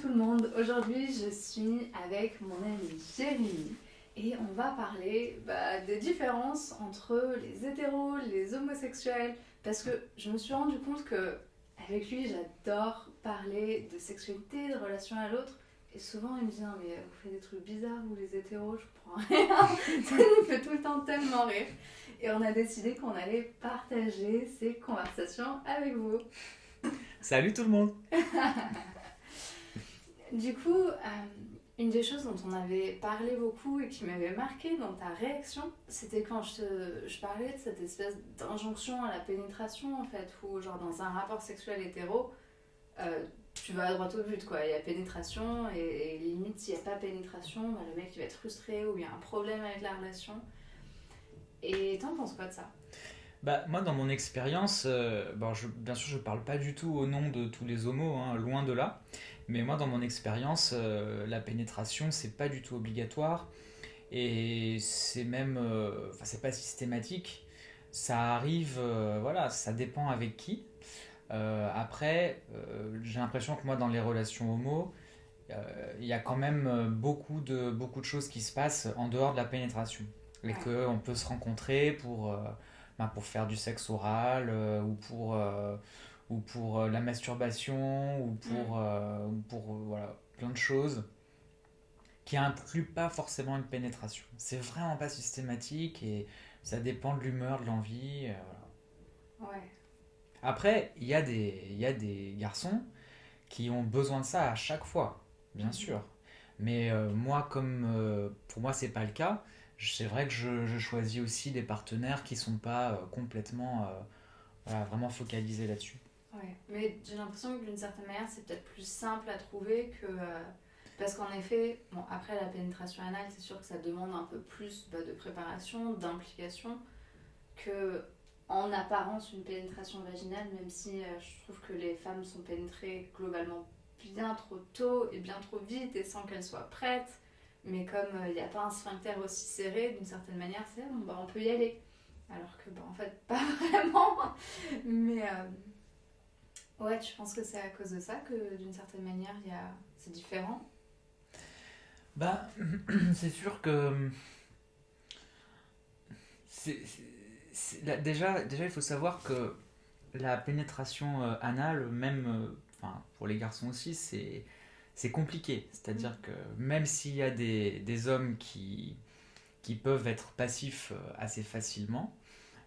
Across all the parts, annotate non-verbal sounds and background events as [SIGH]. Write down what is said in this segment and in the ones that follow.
tout le monde, aujourd'hui je suis avec mon ami Jérémy et on va parler bah, des différences entre les hétéros, les homosexuels parce que je me suis rendu compte que avec lui j'adore parler de sexualité, de relation à l'autre et souvent il me dit mais vous faites des trucs bizarres vous les hétéros, je comprends rien, [LAUGHS] ça nous fait tout le temps tellement rire et on a décidé qu'on allait partager ces conversations avec vous. Salut tout le monde [LAUGHS] Du coup, euh, une des choses dont on avait parlé beaucoup et qui m'avait marqué dans ta réaction, c'était quand je, parlais de cette espèce d'injonction à la pénétration, en fait, où, genre, dans un rapport sexuel hétéro, euh, tu vas à droite au but, quoi. Il y a pénétration, et, limite, s'il n'y a pas pénétration, bah, le mec il va être frustré ou il y a un problème avec la relation. Et t'en penses quoi de ça? Bah, moi, dans mon expérience, euh, bien sûr, je parle pas du tout au nom de tous les homos, hein, loin de là. Mais moi, dans mon expérience, euh, la pénétration, c'est pas du tout obligatoire. Et c'est même. Euh, enfin, c'est pas systématique. Ça arrive, voilà, ça dépend avec qui. après, j'ai l'impression que moi, dans les relations homo, il y a quand même beaucoup de, beaucoup de choses qui se passent en dehors de la pénétration. Et qu'on peut se rencontrer pour ben, pour faire du sexe oral euh, ou pour, euh, ou pour euh, la masturbation ou pour, mm. pour voilà, plein de choses qui incluent pas forcément une pénétration. C'est vraiment pas systématique et ça dépend de l'humeur, de l'envie. Ouais. Après, il y, a des, y a des garçons qui ont besoin de ça à chaque fois, bien mm. sûr. Mais moi, comme pour moi, c'est pas le cas, c'est vrai que je, choisis aussi des partenaires qui sont pas euh, complètement euh, vraiment focalisés là-dessus. Ouais, mais j'ai l'impression que d'une certaine manière, c'est peut-être plus simple à trouver que. Euh, parce qu'en effet, bon, après la pénétration anale, c'est sûr que ça demande un peu plus bah, de préparation, d'implication que en apparence une pénétration vaginale, même si je trouve que les femmes sont pénétrées globalement bien trop tôt et bien trop vite et sans qu'elles soient prêtes. Mais comme il euh, n'y a pas un sphincter aussi serré, d'une certaine manière, c'est bon, bah, on peut y aller. Alors que, bah, en fait, [LAUGHS] pas vraiment. Mais euh, ouais, tu penses que c'est à cause de ça que, d'une certaine manière, y a... c'est différent? Bah, [CLEARS THROAT] c'est sûr que. C'est, déjà, déjà, il faut savoir que la pénétration euh, anale, même enfin, pour les garçons aussi, c'est c'est compliqué. C'est-à-dire mm. que même s'il y a des, des, hommes qui, qui peuvent être passifs euh, assez facilement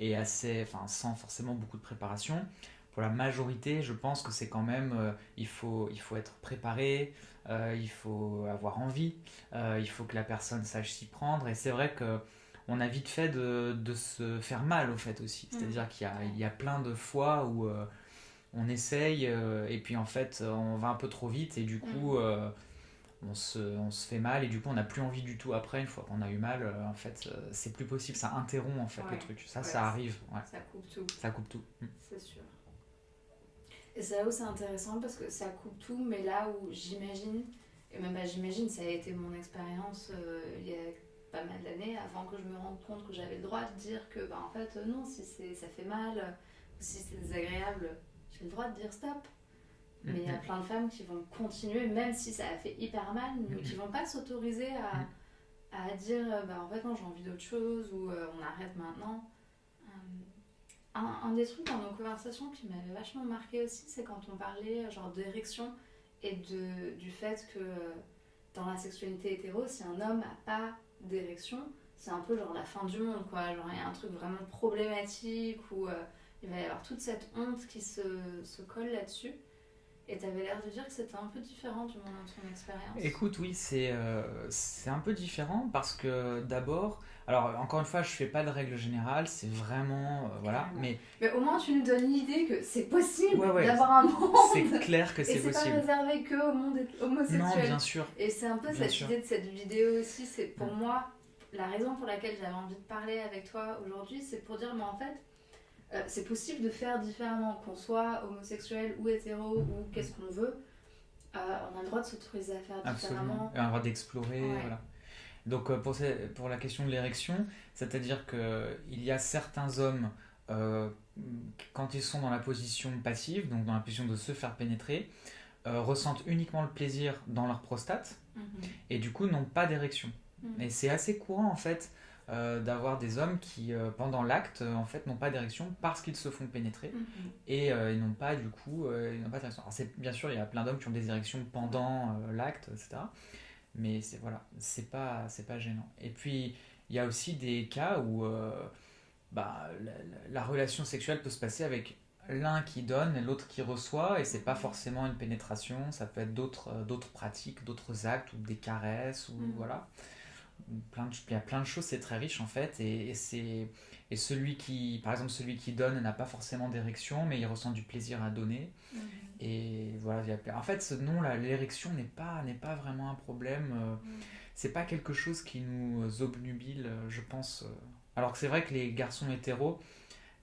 et assez, enfin, sans forcément beaucoup de préparation, pour la majorité, je pense que c'est quand même, euh, il, faut, il faut être préparé, euh, il faut avoir envie, il faut que la personne sache s'y prendre. Et c'est vrai que on a vite fait de, de, se faire mal au fait aussi. Mm. C'est-à-dire qu'il y y a plein de fois où on essaye euh, et puis en fait on va un peu trop vite et du coup mm. euh, on, se, on, se, fait mal et du coup on n'a plus envie du tout après une fois qu'on a eu mal euh, en fait c'est plus possible ça interrompt en fait le truc ça ça arrive ça coupe tout ça coupe tout mm. c'est sûr et c'est là où c'est intéressant parce que ça coupe tout mais là où j'imagine et même bah, j'imagine ça a été mon expérience il y a pas mal d'années avant que je me rende compte que j'avais le droit de dire que bah, en fait non si ça fait mal ou si c'est désagréable j'ai le droit de dire stop. Mais il y a plein de femmes qui vont continuer, même si ça a fait hyper mal, mais qui vont pas s'autoriser à, à, dire euh, bah, en fait, non, j'ai envie d'autre chose ou euh, on arrête maintenant. Euh, un, des trucs dans nos conversations qui m'avait vachement marqué aussi, c'est quand on parlait genre d'érection et de, du fait que dans la sexualité hétéro, si un homme n'a pas d'érection, c'est un peu genre la fin du monde, quoi. Genre, il y a un truc vraiment problématique ou il va y avoir toute cette honte qui se, se colle là-dessus. Et tu avais l'air de dire que c'était un peu différent du moment de ton expérience. Écoute, oui, c'est euh, un peu différent parce que d'abord, alors encore une fois, je fais pas de règle générale, c'est vraiment. Euh, voilà, mais. Mais au moins, tu nous donnes l'idée que c'est possible d'avoir un monde. C'est clair que c'est possible. Et c'est pas réservé que au monde homosexuel. Non, bien sûr. Et c'est un peu cette idée de cette vidéo aussi, c'est pour mm. moi, la raison pour laquelle j'avais envie de parler avec toi aujourd'hui, c'est pour dire, mais en fait euh, c'est possible de faire différemment, qu'on soit homosexuel ou hétéro ou qu'est-ce qu'on veut. Euh, on a le droit de s'autoriser à faire différemment. Et on a le droit d'explorer. Voilà. Donc euh, pour, pour la question de l'érection, c'est-à-dire qu'il y a certains hommes, quand ils sont dans la position passive, donc dans la position de se faire pénétrer, ressentent uniquement le plaisir dans leur prostate Mhm. et du coup n'ont pas d'érection. Mhm. Et c'est assez courant en fait euh, d'avoir des hommes qui euh, pendant l'acte euh, en fait n'ont pas d'érection parce qu'ils se font pénétrer Mhm. et euh, ils n'ont pas du coup euh, ils n'ont pas d'érection. Alors bien sûr il y a plein d'hommes qui ont des érections pendant euh, l'acte etc. Mais c'est voilà c'est pas c'est pas gênant. Et puis il y a aussi des cas où euh, bah, la, la- la relation sexuelle peut se passer avec l'un qui donne et l'autre qui reçoit et c'est pas forcément une pénétration ça peut être d'autres euh, d'autres pratiques d'autres actes ou des caresses ou Mhm. voilà plein de, il y a plein de choses c'est très riche en fait et, et c'est et celui qui par exemple celui qui donne n'a pas forcément d'érection mais il ressent du plaisir à donner Mhm. Et voilà il y en fait ce nom là l'érection n'est pas n'est pas vraiment un problème euh, Mhm. c'est pas quelque chose qui nous obnubile, euh, je pense. euh. Alors que c'est vrai que les garçons hétéros,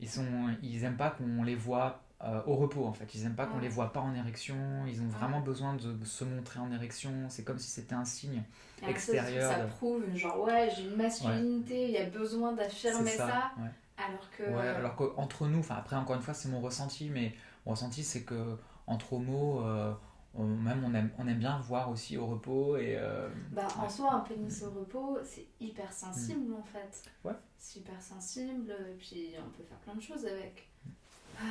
ils sont, ils aiment pas qu'on les voit euh, au repos en fait. Ils aiment pas qu'on les voit pas en érection. Ils ont Ouais. vraiment besoin de se montrer en érection. C'est comme si c'était un signe. Alors ça, extérieur Ça, de- prouve, genre, ouais, j'ai une masculinité, il y a besoin d'affirmer ça. Ouais. Alors que. Ouais, alors qu'entre nous, enfin après encore une fois c'est mon ressenti, mais mon ressenti c'est que entre homos, euh, on, même on aime, on aime bien voir aussi au repos et euh, Bah, en ouais. soi, un pénis au repos, c'est hyper sensible en fait. Ouais. C'est hyper sensible, et puis on peut faire plein de choses avec. Ah.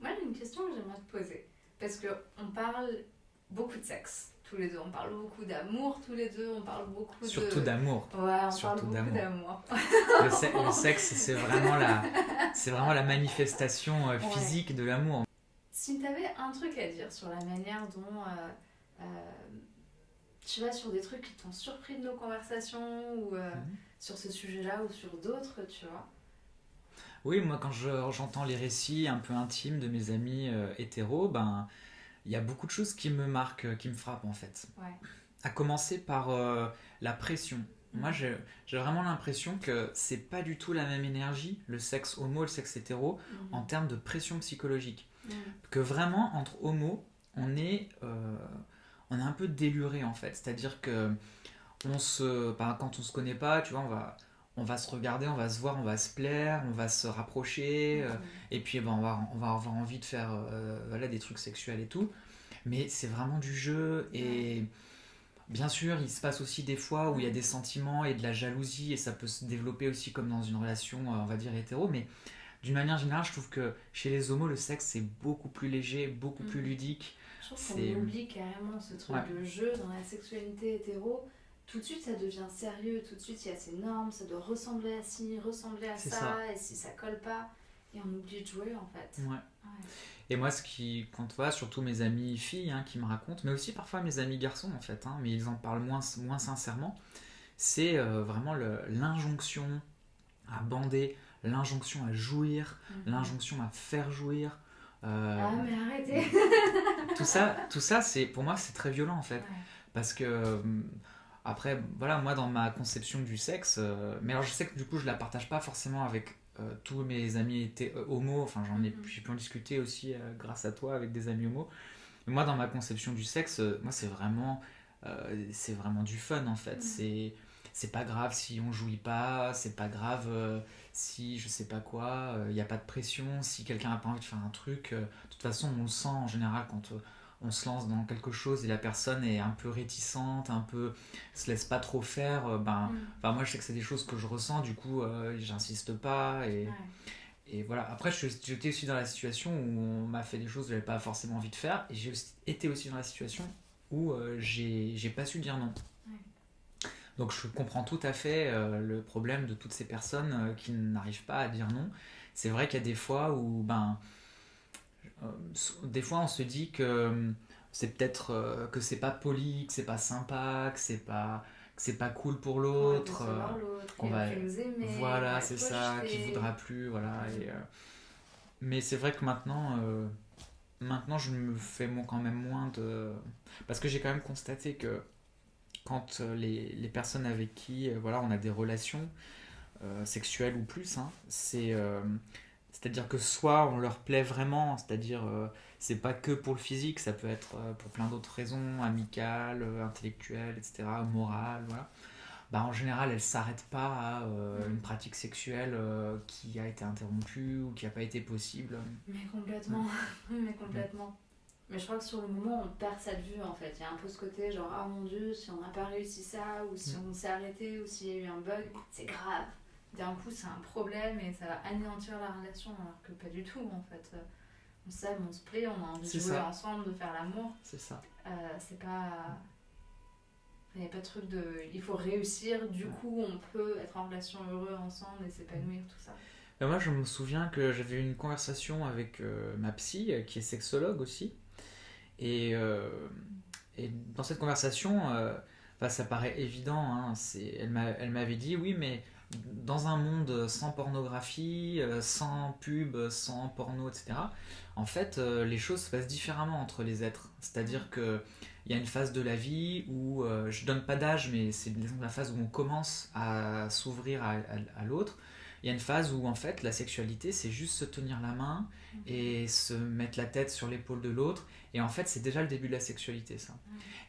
Moi, j'ai une question que j'aimerais te poser. Parce qu'on parle beaucoup de sexe, tous les deux. On parle beaucoup d'amour, tous les deux. On parle beaucoup surtout de. d'amour. Ouais, on Surtout parle beaucoup d'amour. Le, se- le sexe, c'est vraiment la, vraiment la manifestation euh, Ouais. physique de l'amour. Si tu avais un truc à dire sur la manière dont, euh, euh, tu vois, sur des trucs qui t'ont surpris de nos conversations ou Mhm. sur ce sujet-là ou sur d'autres, tu vois? Oui, moi, quand je- j'entends les récits un peu intimes de mes amis euh, hétéros, ben, il y a beaucoup de choses qui me marquent, euh, qui me frappent en fait. Ouais. À commencer par euh, la pression. Moi, j'ai vraiment l'impression que c'est pas du tout la même énergie, le sexe homo, le sexe hétéro, Mhm. en termes de pression psychologique. Mhm. que vraiment entre homos on est euh, on est un peu déluré en fait c'est à dire que on se bah, quand on se connaît pas tu vois on va on va se regarder on va se voir on va se plaire on va se rapprocher euh, et puis ben, on va on va avoir envie de faire euh, voilà des trucs sexuels et tout mais c'est vraiment du jeu et bien sûr il se passe aussi des fois où il y a des sentiments et de la jalousie et ça peut se développer aussi comme dans une relation euh, on va dire hétéro mais d'une manière générale je trouve que chez les homos le sexe c'est beaucoup plus léger beaucoup plus Mhm. ludique Je trouve qu'on oublie carrément ce truc Ouais. de jeu dans la sexualité hétéro. Tout de suite, ça devient sérieux. Tout de suite, il y a ces normes. Ça doit ressembler à ci, ressembler à ça, ça. Et si ça colle pas, et on oublie de jouer en fait. Ouais. Ouais. Et moi, ce qui compte pas, surtout mes amis filles hein, qui me racontent, mais aussi parfois mes amis garçons en fait, hein, mais ils en parlent moins, moins sincèrement, c'est euh, vraiment l'injonction à bander, l'injonction à jouir, Mhm. l'injonction à faire jouir. euh, Ah, mais arrêtez! tout ça, tout ça c'est pour moi c'est très violent en fait. Ouais. Parce que, euh, après, voilà, moi dans ma conception du sexe, euh, mais alors je sais que du coup je la partage pas forcément avec euh, tous mes amis étaient euh, homo, enfin j'en ai, Mhm. pu en discuter aussi euh, grâce à toi avec des amis homo. Mais moi dans ma conception du sexe, moi c'est vraiment, c'est vraiment du fun en fait. Mhm. C'est, c'est pas grave si on jouit pas, c'est pas grave euh, si je sais pas quoi, il n'y a pas de pression, si quelqu'un a pas envie de faire un truc. euh, de toute façon on le sent en général quand on se lance dans quelque chose et la personne est un peu réticente, un peu se laisse pas trop faire, euh, ben, enfin moi je sais que c'est des choses que je ressens, du coup euh, j'insiste pas et, Ouais. et voilà. Après j'étais aussi dans la situation où on m'a fait des choses que j'avais pas forcément envie de faire et j'ai été aussi dans la situation où euh, j'ai j'ai pas su dire non. Ouais. Donc je comprends tout à fait euh, le problème de toutes ces personnes qui n'arrivent pas à dire non. C'est vrai qu'il y a des fois où ben des fois on se dit que euh, c'est peut-être euh, que c'est pas poli, que c'est pas sympa, que c'est pas que c'est pas cool pour l'autre. euh, qu'on va- aimer, voilà, c'est ça, qui voudra plus, voilà. Et, euh, mais c'est vrai que maintenant, euh, maintenant je me fais quand même moins de, parce que j'ai quand même constaté que quand euh, les, les personnes avec qui, euh, voilà, on a des relations euh, sexuelles ou plus, hein, c'est, euh, c'est-à-dire que soit on leur plaît vraiment, c'est-à-dire euh, c'est pas que pour le physique, ça peut être euh, pour plein d'autres raisons, amicales, euh, intellectuelles, etc., morales, voilà bah, en général, elle s'arrête pas à euh, une pratique sexuelle qui a été interrompue ou qui n'a pas été possible. Mais complètement, [LAUGHS] mais complètement. Mais je crois que sur le moment, on perd cette vue en fait. Il y a un peu ce côté genre, ah mon dieu, si on n'a pas réussi ça, ou si on s'est arrêté, ou s'il y a eu un bug, c'est grave. D'un coup, c'est un problème et ça va anéantir la relation, alors que pas du tout en fait. On s'aime, on se plaît, on a envie de jouer ensemble, de faire l'amour. C'est ça. Euh, c'est pas. Il n'y a pas de truc de. Il faut réussir, du coup, on peut être en relation heureux ensemble et s'épanouir, tout ça. Ben, moi, je me souviens que j'avais eu une conversation avec euh, ma psy, euh, qui est sexologue aussi. Et, euh, et dans cette conversation, ça paraît évident. Hein, elle m'avait dit oui, mais dans un monde sans pornographie, sans pub, sans porno, etc., en fait, les choses se passent différemment entre les êtres. C'est-à-dire que il y a une phase de la vie où, euh, je donne pas d'âge, mais c'est la phase où on commence à s'ouvrir à, l'autre. Il y a une phase où en fait la sexualité c'est juste se tenir la main mhm. et se mettre la tête sur l'épaule de l'autre. Et en fait c'est déjà le début de la sexualité ça.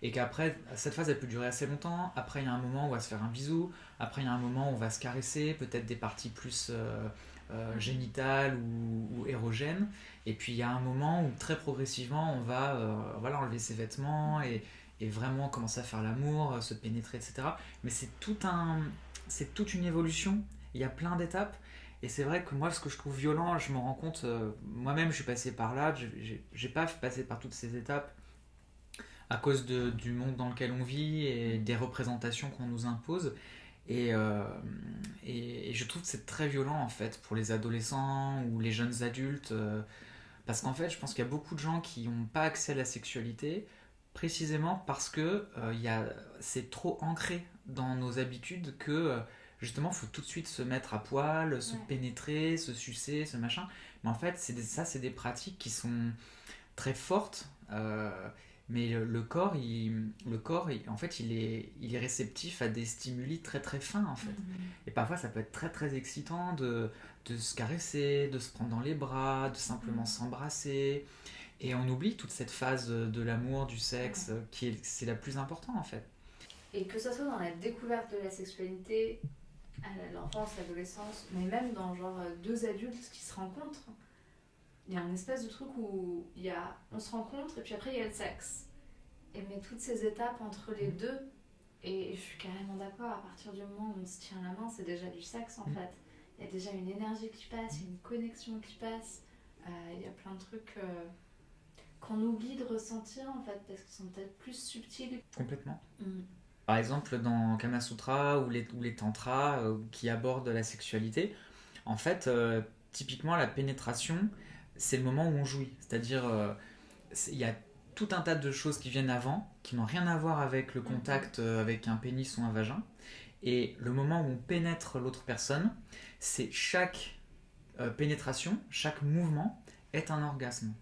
Et qu'après cette phase elle peut durer assez longtemps. Après il y a un moment où on va se faire un bisou. Après il y a un moment où on va se caresser, peut-être des parties plus euh, euh, génitales ou, érogènes. Et puis il y a un moment où très progressivement on va euh, voilà, enlever ses vêtements et, et, vraiment commencer à faire l'amour, se pénétrer, etc. Mais c'est tout un, c'est toute une évolution. Il y a plein d'étapes. Et c'est vrai que moi, ce que je trouve violent, je me rends compte, euh, moi-même, je suis passé par là, j'ai pas passé par toutes ces étapes à cause de, du monde dans lequel on vit et des représentations qu'on nous impose. Et, et, je trouve que c'est très violent en fait pour les adolescents ou les jeunes adultes. Parce qu'en fait, je pense qu'il y a beaucoup de gens qui n'ont pas accès à la sexualité précisément parce que euh, c'est trop ancré dans nos habitudes que euh, justement, il faut tout de suite se mettre à poil, se pénétrer, se sucer, ce machin. Mais en fait, ça, c'est des pratiques qui sont très fortes. Euh, mais le, corps, il, le corps en fait, il est, il est réceptif à des stimuli très très fins, en fait. Mm-hmm. Et parfois, ça peut être très très excitant de, de se caresser, de se prendre dans les bras, de simplement mm. s'embrasser. Et on oublie toute cette phase de l'amour, du sexe, qui est c'est la plus importante en fait. Et que ce soit dans la découverte de la sexualité, à l'enfance, l'adolescence, mais même dans genre deux adultes qui se rencontrent, il y a un espèce de truc où il y a, on se rencontre et puis après il y a le sexe. Et mais toutes ces étapes entre les mm. deux, et je suis carrément d'accord, à partir du moment où on se tient la main, c'est déjà du sexe en mm. fait il y a déjà une énergie qui passe, une connexion qui passe. Euh, il y a plein de trucs euh, qu'on oublie de ressentir en fait parce qu'ils sont peut-être plus subtils. Complètement. Mm. Par exemple, dans Kama Sutra ou les, ou les Tantras euh, qui abordent la sexualité, en fait, typiquement la pénétration, c'est le moment où on jouit. C'est-à-dire, il y a tout un tas de choses qui viennent avant, qui n'ont rien à voir avec le contact avec un pénis ou un vagin. Et le moment où on pénètre l'autre personne, c'est chaque euh, pénétration, chaque mouvement est un orgasme.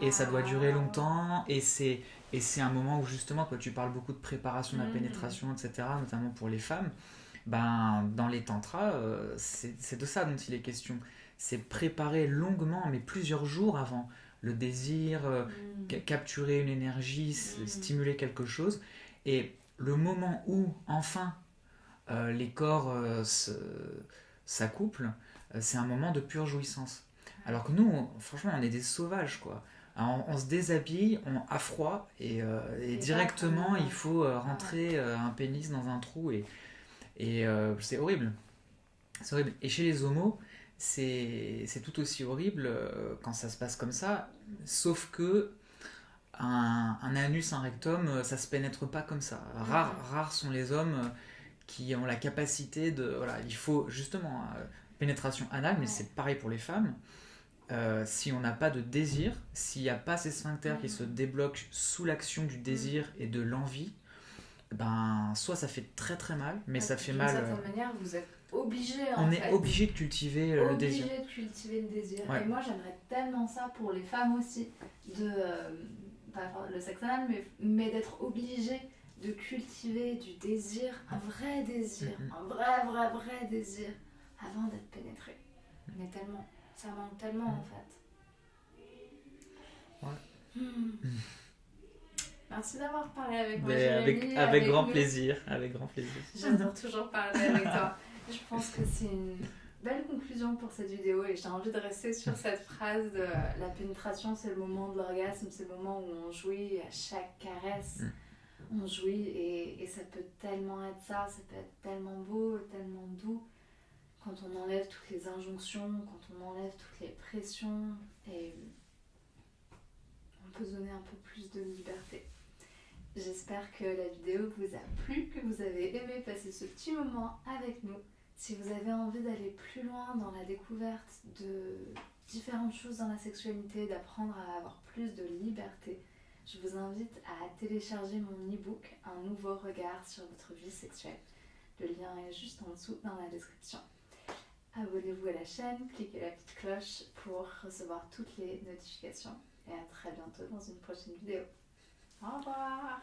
Et ça doit durer longtemps, et c'est, et c'est un moment où justement, toi tu parles beaucoup de préparation de la mm. pénétration, etc., notamment pour les femmes, ben, dans les tantras, euh, c'est, de ça dont il est question. C'est préparer longuement, mais plusieurs jours avant, le désir, euh, mm. capturer une énergie, mm. stimuler quelque chose, et le moment où, enfin, les corps s'accouplent, euh, c'est un moment de pure jouissance. Alors que nous, franchement, on est des sauvages, quoi. On, se déshabille, on a froid, et, euh, directement, il faut euh, rentrer un pénis dans un trou, et, et c'est horrible. C'est horrible. Et chez les homos, c'est tout aussi horrible quand ça se passe comme ça, sauf que un, anus, un rectum, ça se pénètre pas comme ça. Rares, rares sont les hommes qui ont la capacité de... Voilà, il faut justement euh, pénétration anale, mais c'est pareil pour les femmes. Euh, si on n'a pas de désir, s'il n'y a pas ces sphincters qui se débloquent sous l'action du désir et de l'envie, ben soit ça fait très très mal, mais ça fait mal. D'une certaine manière, vous êtes obligé. On est obligé de cultiver le désir. Obligé de cultiver le désir. Et moi, j'aimerais tellement ça pour les femmes aussi, de euh, pas le sexe anal, mais, mais d'être obligé de cultiver du désir, un vrai désir, un vrai, vrai, vrai désir, avant d'être pénétré. Mais tellement, ça manque tellement en fait. Ouais. Hmm. [LAUGHS] Merci d'avoir parlé avec moi. Avec, Jérémy, avec, grand nous. plaisir, avec grand plaisir. J'adore toujours parler avec toi. Je pense que c'est une belle conclusion pour cette vidéo et j'ai envie de rester sur cette phrase de la pénétration, c'est le moment de l'orgasme, c'est le moment où on jouit à chaque caresse. On jouit et, et ça peut tellement être ça, ça peut être tellement beau, tellement doux quand on enlève toutes les injonctions, quand on enlève toutes les pressions et on peut donner un peu plus de liberté. J'espère que la vidéo vous a plu, que vous avez aimé passer ce petit moment avec nous. Si vous avez envie d'aller plus loin dans la découverte de différentes choses dans la sexualité, d'apprendre à avoir plus de liberté, je vous invite à télécharger mon e-book Un nouveau regard sur votre vie sexuelle. Le lien est juste en dessous dans la description. Abonnez-vous à la chaîne, cliquez la petite cloche pour recevoir toutes les notifications. Et à très bientôt dans une prochaine vidéo. Au revoir